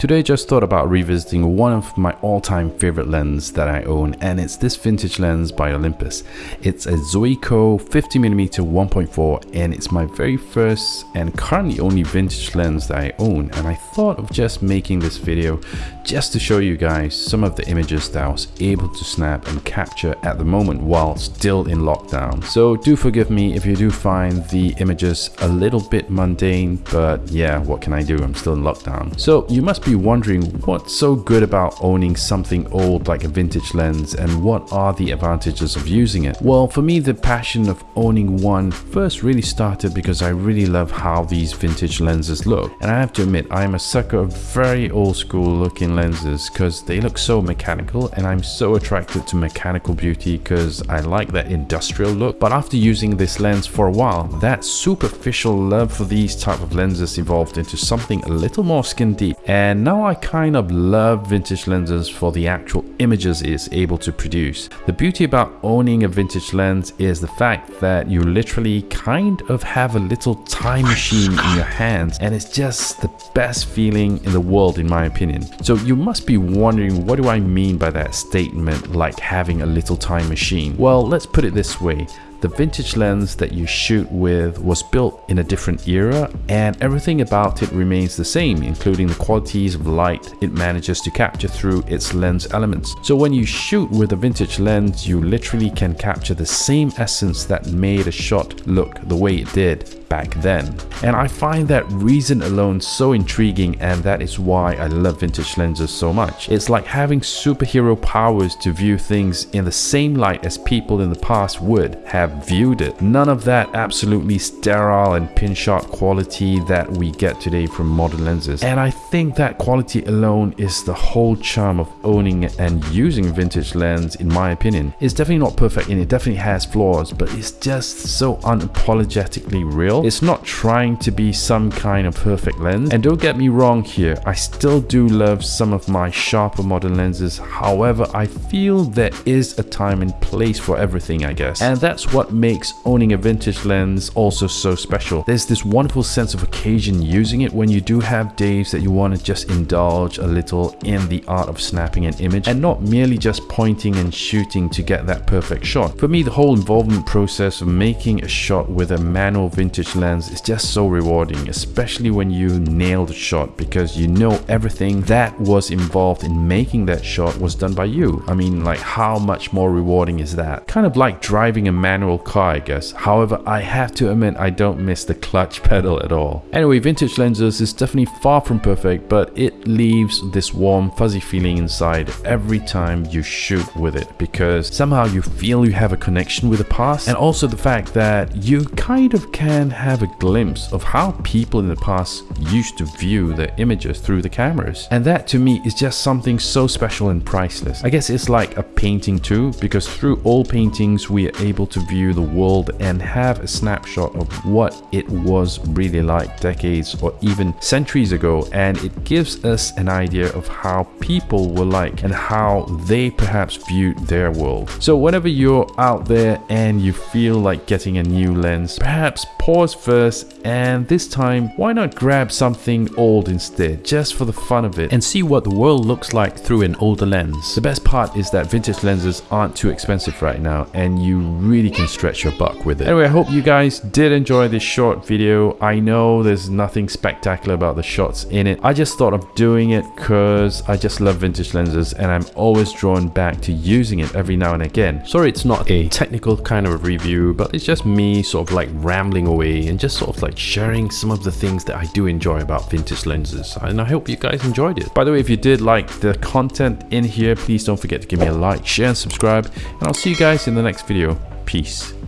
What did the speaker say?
Today just thought about revisiting one of my all-time favorite lens that I own and it's this vintage lens by Olympus. It's a Zuiko 50mm 1.4 and it's my very first and currently only vintage lens that I own and I thought of just making this video just to show you guys some of the images that I was able to snap and capture at the moment while still in lockdown. So do forgive me if you do find the images a little bit mundane but yeah what can I do I'm still in lockdown. So you must be be wondering what's so good about owning something old like a vintage lens and what are the advantages of using it? Well, for me, the passion of owning one first really started because I really love how these vintage lenses look. And I have to admit, I'm a sucker of very old school looking lenses because they look so mechanical and I'm so attracted to mechanical beauty because I like that industrial look. But after using this lens for a while, that superficial love for these type of lenses evolved into something a little more skin deep and and now I kind of love vintage lenses for the actual images it's able to produce. The beauty about owning a vintage lens is the fact that you literally kind of have a little time machine in your hands and it's just the best feeling in the world in my opinion. So you must be wondering what do I mean by that statement like having a little time machine? Well let's put it this way. The vintage lens that you shoot with was built in a different era and everything about it remains the same, including the qualities of light it manages to capture through its lens elements. So when you shoot with a vintage lens, you literally can capture the same essence that made a shot look the way it did back then. And I find that reason alone so intriguing and that is why I love vintage lenses so much. It's like having superhero powers to view things in the same light as people in the past would have viewed it. None of that absolutely sterile and pin shot quality that we get today from modern lenses. And I think that quality alone is the whole charm of owning and using vintage lens in my opinion. It's definitely not perfect and it definitely has flaws but it's just so unapologetically real it's not trying to be some kind of perfect lens. And don't get me wrong here, I still do love some of my sharper modern lenses. However, I feel there is a time and place for everything, I guess. And that's what makes owning a vintage lens also so special. There's this wonderful sense of occasion using it when you do have days that you want to just indulge a little in the art of snapping an image and not merely just pointing and shooting to get that perfect shot. For me, the whole involvement process of making a shot with a manual vintage lens is just so rewarding, especially when you nail the shot because you know everything that was involved in making that shot was done by you. I mean, like how much more rewarding is that? Kind of like driving a manual car, I guess. However, I have to admit I don't miss the clutch pedal at all. Anyway, vintage lenses is definitely far from perfect, but it leaves this warm, fuzzy feeling inside every time you shoot with it because somehow you feel you have a connection with the past and also the fact that you kind of can have a glimpse of how people in the past used to view their images through the cameras. And that to me is just something so special and priceless. I guess it's like a painting too, because through all paintings we are able to view the world and have a snapshot of what it was really like decades or even centuries ago and it gives us an idea of how people were like and how they perhaps viewed their world. So whenever you're out there and you feel like getting a new lens, perhaps pause pause first and this time why not grab something old instead just for the fun of it and see what the world looks like through an older lens. The best part is that vintage lenses aren't too expensive right now and you really can stretch your buck with it. Anyway, I hope you guys did enjoy this short video. I know there's nothing spectacular about the shots in it. I just thought of doing it because I just love vintage lenses and I'm always drawn back to using it every now and again. Sorry it's not a technical kind of review, but it's just me sort of like rambling away and just sort of like sharing some of the things that I do enjoy about vintage lenses and I hope you guys enjoyed it. By the way, if you did like the content in here, please don't forget to give me a like, share and subscribe and I'll see you guys in the next video. Peace.